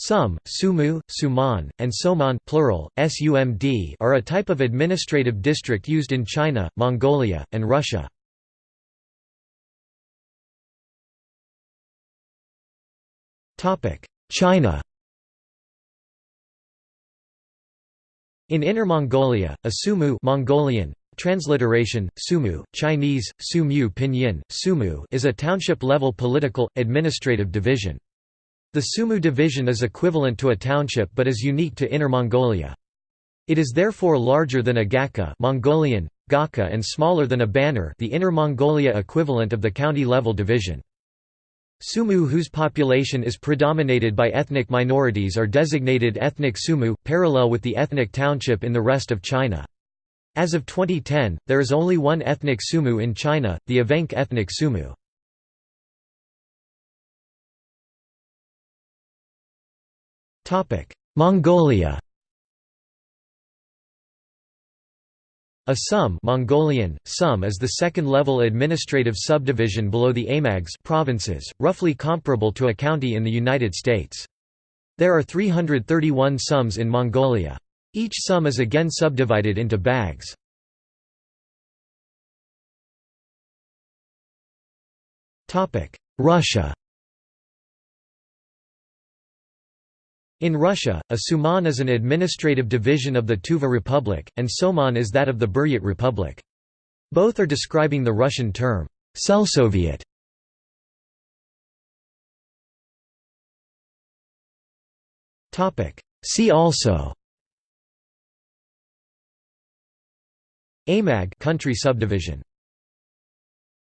Sum, Sumu, Sumon, and Somon plural, SUMD are a type of administrative district used in China, Mongolia, and Russia. China In Inner Mongolia, a Sumu Mongolian, transliteration, Sumu, Chinese, Sumu Pinyin, Sumu is a township-level political, administrative division. The Sumu division is equivalent to a township but is unique to Inner Mongolia. It is therefore larger than a Gaka Mongolian, Gaka and smaller than a Banner the Inner Mongolia equivalent of the county-level division. Sumu whose population is predominated by ethnic minorities are designated ethnic Sumu, parallel with the ethnic township in the rest of China. As of 2010, there is only one ethnic Sumu in China, the Evenk ethnic Sumu. Mongolia A sum Mongolian, sum is the second-level administrative subdivision below the Aimags provinces, roughly comparable to a county in the United States. There are 331 sums in Mongolia. Each sum is again subdivided into bags. Russia In Russia, a Sumon is an administrative division of the Tuva Republic, and Somon is that of the Buryat Republic. Both are describing the Russian term, Selsoviet. See also Aimag country subdivision